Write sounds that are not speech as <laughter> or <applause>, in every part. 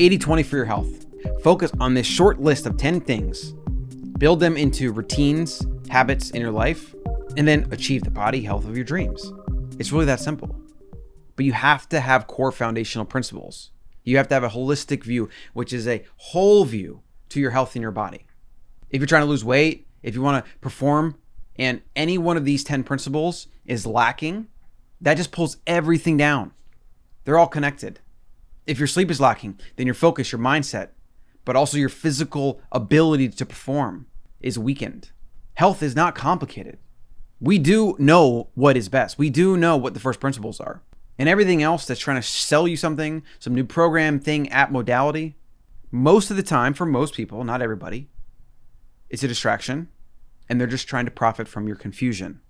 80-20 for your health. Focus on this short list of 10 things. Build them into routines, habits in your life, and then achieve the body health of your dreams. It's really that simple. But you have to have core foundational principles. You have to have a holistic view, which is a whole view to your health in your body. If you're trying to lose weight, if you want to perform, and any one of these 10 principles is lacking, that just pulls everything down. They're all connected. If your sleep is lacking, then your focus, your mindset, but also your physical ability to perform is weakened. Health is not complicated. We do know what is best. We do know what the first principles are. And everything else that's trying to sell you something, some new program, thing, app, modality, most of the time, for most people, not everybody, it's a distraction and they're just trying to profit from your confusion.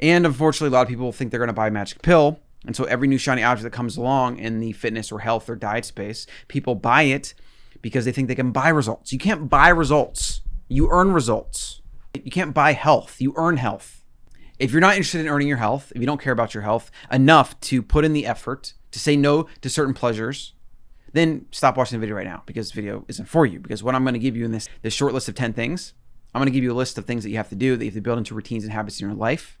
And unfortunately, a lot of people think they're going to buy a magic pill. And so every new shiny object that comes along in the fitness or health or diet space, people buy it because they think they can buy results. You can't buy results. You earn results. You can't buy health. You earn health. If you're not interested in earning your health, if you don't care about your health enough to put in the effort to say no to certain pleasures, then stop watching the video right now because the video isn't for you. Because what I'm going to give you in this, this short list of 10 things, I'm going to give you a list of things that you have to do that you have to build into routines and habits in your life.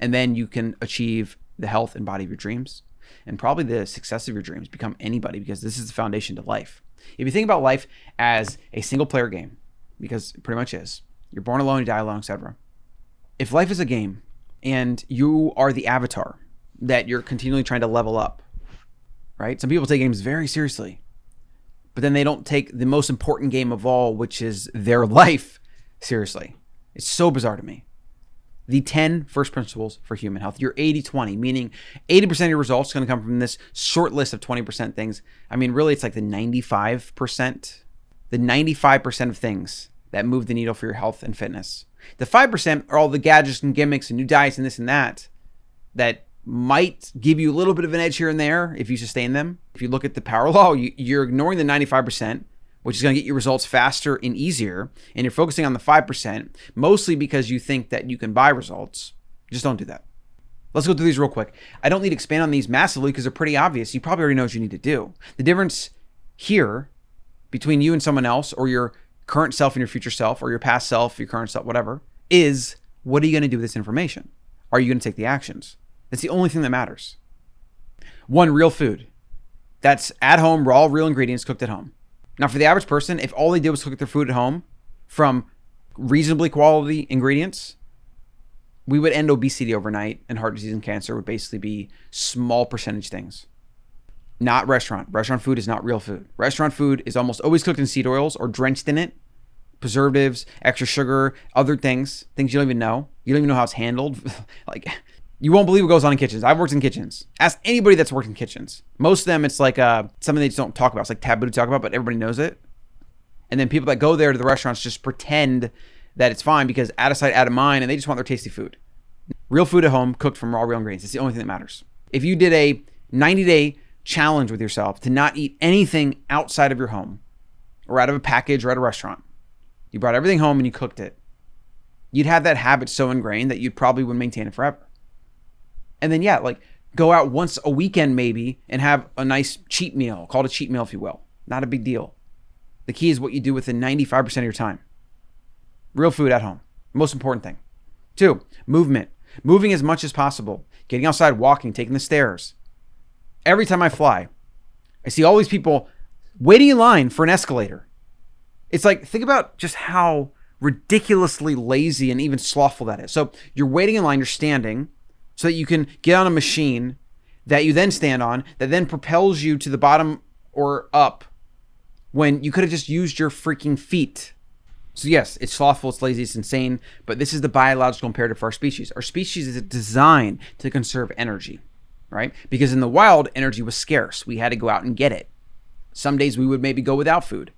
And then you can achieve the health and body of your dreams and probably the success of your dreams. Become anybody because this is the foundation to life. If you think about life as a single player game, because it pretty much is, you're born alone, you die alone, etc. If life is a game and you are the avatar that you're continually trying to level up, right? Some people take games very seriously, but then they don't take the most important game of all, which is their <laughs> life, seriously. It's so bizarre to me. The 10 first principles for human health. You're 80 20, meaning 80% of your results going to come from this short list of 20% things. I mean, really, it's like the 95%, the 95% of things that move the needle for your health and fitness. The 5% are all the gadgets and gimmicks and new diets and this and that that might give you a little bit of an edge here and there if you sustain them. If you look at the power law, you, are ignoring the 95%, which is going to get you results faster and easier, and you're focusing on the 5%, mostly because you think that you can buy results. Just don't do that. Let's go through these real quick. I don't need to expand on these massively because they're pretty obvious. You probably already know what you need to do. The difference here between you and someone else, or your current self and your future self, or your past self, your current self, whatever, is what are you going to do with this information? Are you going to take the actions? That's the only thing that matters. One, real food. That's at home, raw, real ingredients cooked at home. Now, for the average person, if all they did was cook their food at home from reasonably quality ingredients, we would end obesity overnight and heart disease and cancer would basically be small percentage things. Not restaurant. Restaurant food is not real food. Restaurant food is almost always cooked in seed oils or drenched in it. Preservatives, extra sugar, other things, things you don't even know. You don't even know how it's handled. <laughs> like you won't believe what goes on in kitchens. I've worked in kitchens. Ask anybody that's worked in kitchens. Most of them, it's like uh, something they just don't talk about. It's like taboo to talk about, but everybody knows it. And then people that go there to the restaurants just pretend that it's fine because out of sight, out of mind, and they just want their tasty food. Real food at home, cooked from raw, real ingredients. It's the only thing that matters. If you did a 90 day challenge with yourself to not eat anything outside of your home or out of a package or at a restaurant, you brought everything home and you cooked it, you'd have that habit so ingrained that you probably would maintain it forever. And then, yeah, like go out once a weekend maybe and have a nice cheat meal, call it a cheat meal if you will. Not a big deal. The key is what you do within 95% of your time. Real food at home. Most important thing. Two, movement. Moving as much as possible. Getting outside, walking, taking the stairs. Every time I fly, I see all these people waiting in line for an escalator. It's like, think about just how ridiculously lazy and even slothful that is. So you're waiting in line, you're standing, so that you can get on a machine that you then stand on that then propels you to the bottom or up when you could have just used your freaking feet. So yes, it's slothful, it's lazy, it's insane, but this is the biological imperative for our species. Our species is designed to conserve energy, right? Because in the wild, energy was scarce. We had to go out and get it. Some days we would maybe go without food.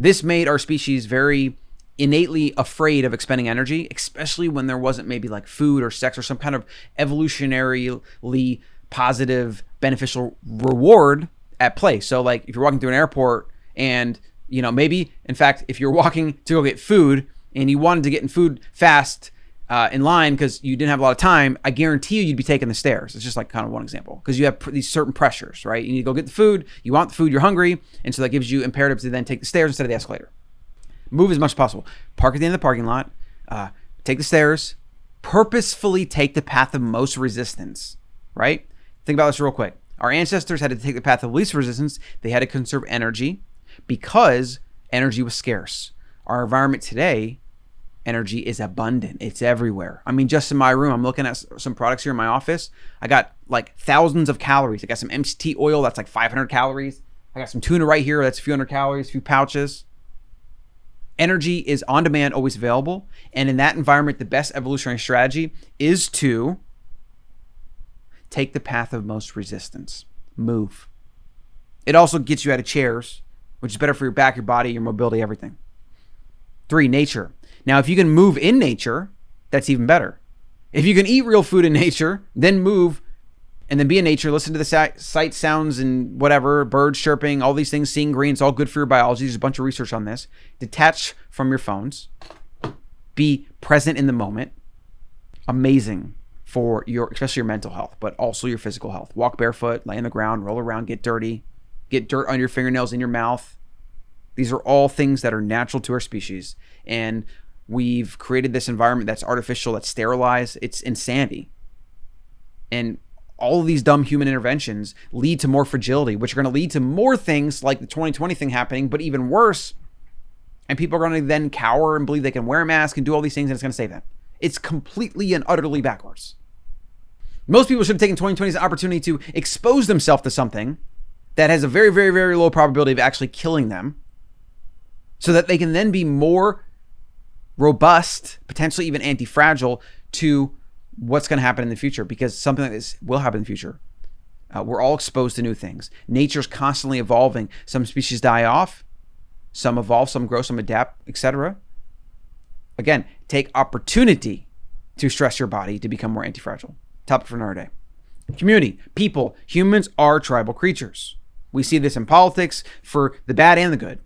This made our species very innately afraid of expending energy, especially when there wasn't maybe like food or sex or some kind of evolutionarily positive, beneficial reward at play. So, like if you're walking through an airport and, you know, maybe, in fact, if you're <laughs> walking to go get food and you wanted to get in food fast, uh, in line because you didn't have a lot of time, I guarantee you you'd be taking the stairs. It's just like kind of one example because you have these certain pressures, right? You need to go get the food, you want the food, you're hungry, and so that gives you imperative to then take the stairs instead of the escalator. Move as much as possible. Park at the end of the parking lot, uh, take the stairs, purposefully take the path of most resistance, right? Think about this real quick. Our ancestors had to take the path of least resistance. They had to conserve energy because energy was scarce. Our environment today energy is abundant. It's everywhere. I mean, just in my room, I'm looking at some products here in my office. I got like thousands of calories. I got some MCT oil that's like 500 calories. I got some tuna right here that's a few hundred calories, a few pouches. Energy is on demand, always available. And in that environment, the best evolutionary strategy is to take the path of most resistance. Move. It also gets you out of chairs, which is better for your back, your body, your mobility, everything. Three, nature. Now, if you can move in nature, that's even better. If you can eat real food in nature, then move and then be in nature, listen to the sight, sounds, and whatever, birds chirping, all these things, seeing green, it's all good for your biology. There's a bunch of research on this. Detach from your phones, be present in the moment. Amazing for your, especially your mental health, but also your physical health. Walk barefoot, lay on the ground, roll around, get dirty, get dirt on your fingernails, in your mouth. These are all things that are natural to our species. And We've created this environment that's artificial, that's sterilized. It's insanity. And all of these dumb human interventions lead to more fragility, which are going to lead to more things like the 2020 thing happening, but even worse. And people are going to then cower and believe they can wear a mask and do all these things and it's going to save them. It's completely and utterly backwards. Most people should have taken 2020 as an opportunity to expose themselves to something that has a very, very, very low probability of actually killing them so that they can then be more robust, potentially even anti fragile to what's going to happen in the future because something like this will happen in the future. Uh, we're all exposed to new things. Nature's constantly evolving. Some species die off, some evolve, some grow, some adapt, etc. Again, take opportunity to stress your body to become more antifragile. Topic for another day. Community, people, humans are tribal creatures. We see this in politics for the bad and the good.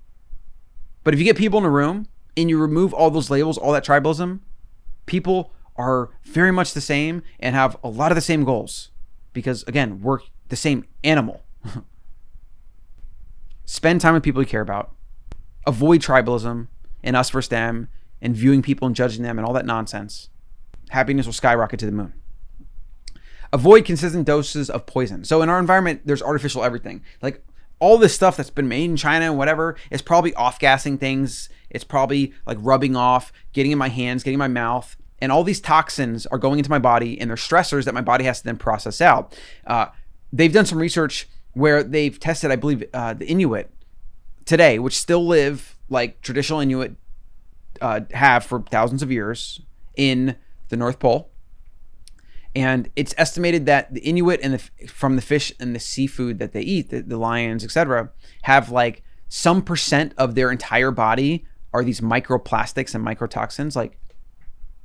But if you get people in a room and you remove all those labels, all that tribalism, people are very much the same and have a lot of the same goals because, again, we're the same animal. <laughs> Spend time with people you care about. Avoid tribalism and us versus them and viewing people and judging them and all that nonsense. Happiness will skyrocket to the moon. Avoid consistent doses of poison. So in our environment, there's artificial everything. Like all this stuff that's been made in China and whatever is probably off gassing things. It's probably like rubbing off, getting in my hands, getting in my mouth. And all these toxins are going into my body and they're stressors that my body has to then process out. Uh, they've done some research where they've tested, I believe, uh, the Inuit today, which still live like traditional Inuit uh, have for thousands of years in the North Pole and it's estimated that the Inuit and the from the fish and the seafood that they eat, the, the lions, etc., have like some percent of their entire body are these microplastics and microtoxins, like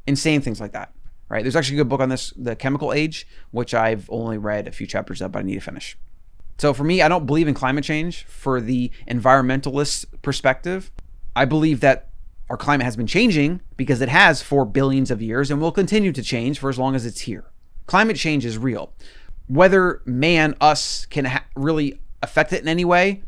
insane things like that. Right? There's actually a good book on this, The Chemical Age, which I've only read a few chapters of, but I need to finish. So for me, I don't believe in climate change for the environmentalist perspective. I believe that our climate has been changing because it has for billions of years and will continue to change for as long as it's here. Climate change is real. Whether man, us, can really affect it in any way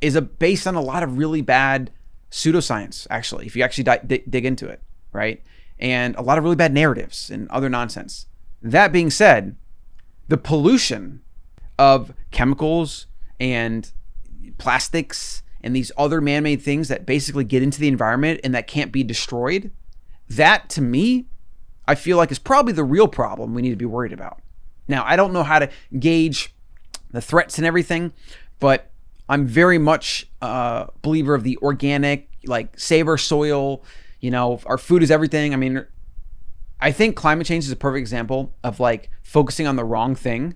is a, based on a lot of really bad pseudoscience, actually, if you actually di- dig into it, right? And a lot of really bad narratives and other nonsense. That being said, the pollution of chemicals and plastics and these other man made things that basically get into the environment and that can't be destroyed, that to me I feel like is probably the real problem we need to be worried about. Now, I don't know how to gauge the threats and everything, but I'm very much a believer of the organic, like save our soil. You know, our food is everything. I mean, I think climate change is a perfect example of like focusing on the wrong thing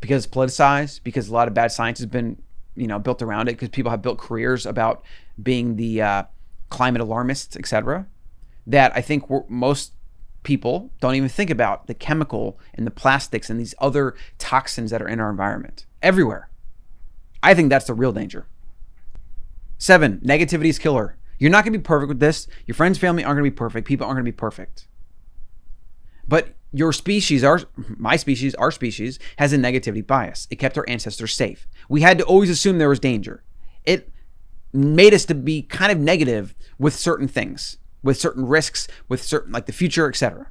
because it's politicized, because a lot of bad science has been, you know, built around it, because people have built careers about being the uh, climate alarmists, etc that I think most people don't even think about the chemical and the plastics and these other toxins that are in our environment everywhere. I think that's the real danger. Seven, negativity is killer. You're not going to be perfect with this. Your friends, family aren't going to be perfect. People aren't going to be perfect. But your species, our my species, our species has a negativity bias. It kept our ancestors safe. We had to always assume there was danger. It made us to be kind of negative with certain things, with certain risks, with certain like the future, etc.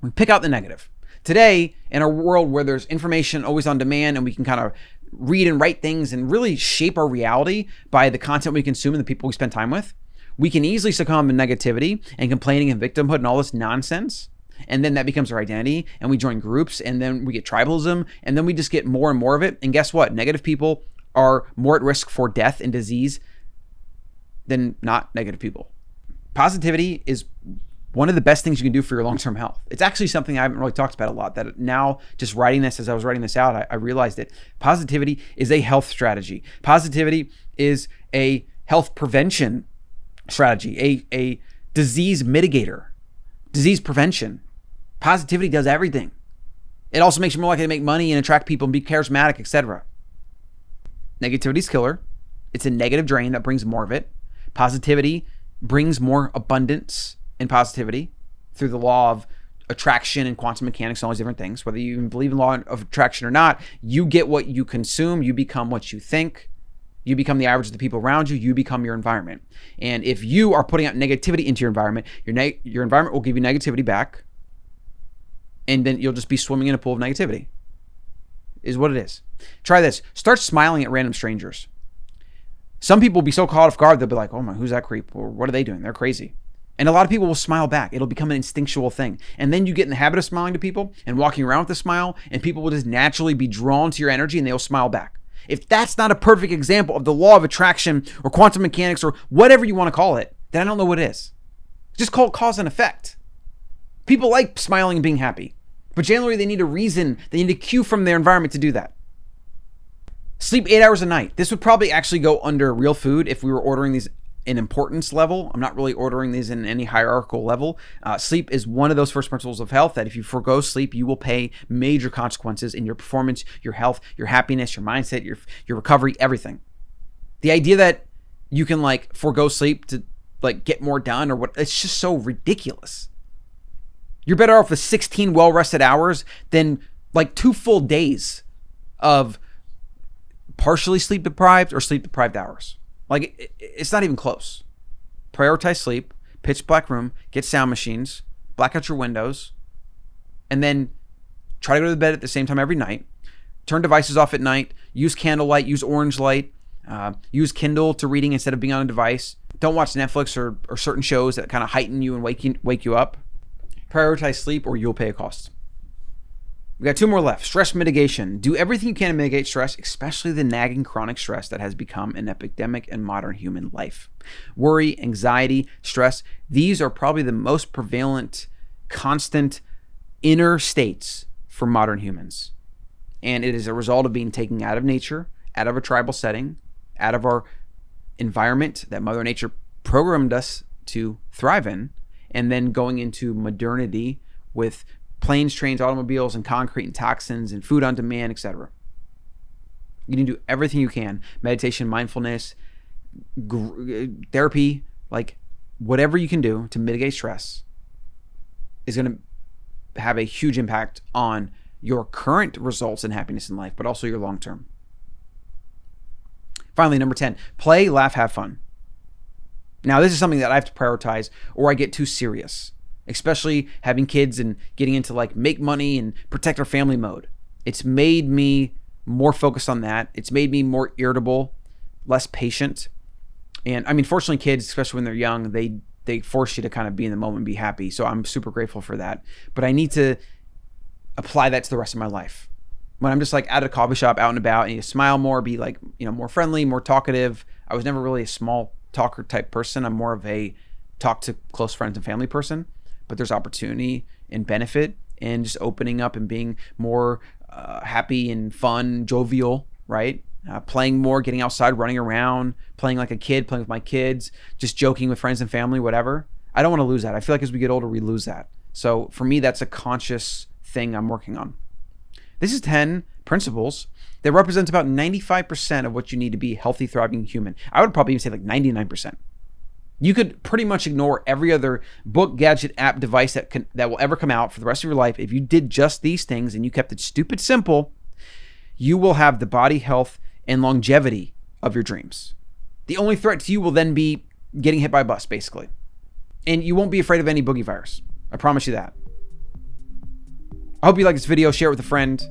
We pick out the negative. Today, in a world where there's information always on demand and we can kind of read and write things and really shape our reality by the content we consume and the people we spend time with, we can easily succumb to negativity and complaining and victimhood and all this nonsense. And then that becomes our identity and we join groups and then we get tribalism and then we just get more and more of it. And guess what? Negative people are more at risk for death and disease than not negative people. Positivity is one of the best things you can do for your long-term health it's actually something i haven't really talked about a lot that now just writing this as i was writing this out i, I realized that positivity is a health strategy positivity is a health prevention strategy a, a disease mitigator disease prevention. Positivity does everything. It also makes you more likely to make money and attract people and be charismatic, etc. Negativity's killer. It's a negative drain that brings more of it. Positivity brings more abundance and positivity through the law of attraction and quantum mechanics and all these different things. Whether you even believe in law of attraction or not, you get what you consume, you become what you think. You become the average of the people around you. You become your environment. And if you are putting out negativity into your environment, your your environment will give you negativity back, and then you'll just be swimming in a pool of negativity. Is what it is. Try this. Start smiling at random strangers. Some people will be so caught off guard they'll be like, "Oh my, who's that creep?" Or "What are they doing? They're crazy." And a lot of people will smile back. It'll become an instinctual thing. And then you get in the habit of smiling to people and walking around with a smile, and people will just naturally be drawn to your energy and they'll smile back. If that's not a perfect example of the law of attraction or quantum mechanics or whatever you want to call it, then I don't know what it is. Just call it cause and effect. People like smiling and being happy, but generally they need a reason, they need a cue from their environment to do that. Sleep eight hours a night. This would probably actually go under real food if we were ordering these in importance level. I'm not really ordering these in any hierarchical level. Uh, sleep is one of those first principles of health that if you forego sleep, you will pay major consequences in your performance, your health, your happiness, your mindset, your your recovery, everything. The idea that you can like forego sleep to like get more done or what it's just so ridiculous. You're better off with 16 well-rested hours than like two full days of partially sleep deprived or sleep deprived hours. Like it's not even close. Prioritize sleep, pitch black room, get sound machines, black out your windows, and then try to go to bed at the same time every night. Turn devices off at night. Use candlelight. Use orange light. Uh, use Kindle to reading instead of being on a device. Don't watch Netflix or, or certain shows that kind of heighten you and wake you, wake you up. Prioritize sleep, or you'll pay a cost. We got two more left. Stress mitigation. Do everything you can to mitigate stress, especially the nagging chronic stress that has become an epidemic in modern human life. Worry, anxiety, stress, these are probably the most prevalent, constant inner states for modern humans. And it is a result of being taken out of nature, out of a tribal setting, out of our environment that Mother Nature programmed us to thrive in, and then going into modernity with planes, trains, automobiles, and concrete and toxins and food on demand, etc. You can do everything you can meditation, mindfulness, uh, therapy, like whatever you can do to mitigate stress is going to have a huge impact on your current results and happiness in life, but also your long term. Finally, number 10, play, laugh, have fun. Now, this is something that I have to prioritize or I get too serious especially having kids and getting into like make money and protect our family mode. It's made me more focused on that. It's made me more irritable, less patient. And I mean, fortunately, kids, especially when they're young, they they force you to kind of be in the moment and be happy. So I'm super grateful for that. But I need to apply that to the rest of my life. When I'm just like at a coffee shop, out and about, I need to smile more, be like, you know, more friendly, more talkative. I was never really a small talker type person. I'm more of a talk to close friends and family person but there's opportunity and benefit in just opening up and being more uh, happy and fun, jovial, right? Uh, playing more, getting outside, running around, playing like a kid, playing with my kids, just joking with friends and family, whatever. I don't want to lose that. I feel like as we get older, we lose that. So for me, that's a conscious thing I'm working on. This is 10 principles that represents about 95% of what you need to be healthy, thriving human. I would probably even say like 99%. You could pretty much ignore every other book, gadget, app, device that can that will ever come out for the rest of your life if you did just these things and you kept it stupid simple. You will have the body health and longevity of your dreams. The only threat to you will then be getting hit by a bus, basically. And you won't be afraid of any boogie virus. I promise you that. I hope you like this video. Share it with a friend.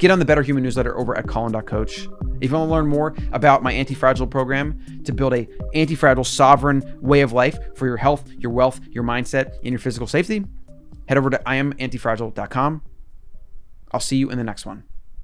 Get on the Better Human newsletter over at Colin.coach. If you want to learn more about my anti-fragile program to build a anti-fragile sovereign way of life for your health, your wealth, your mindset, and your physical safety, head over to iamantifragile.com. I'll see you in the next one.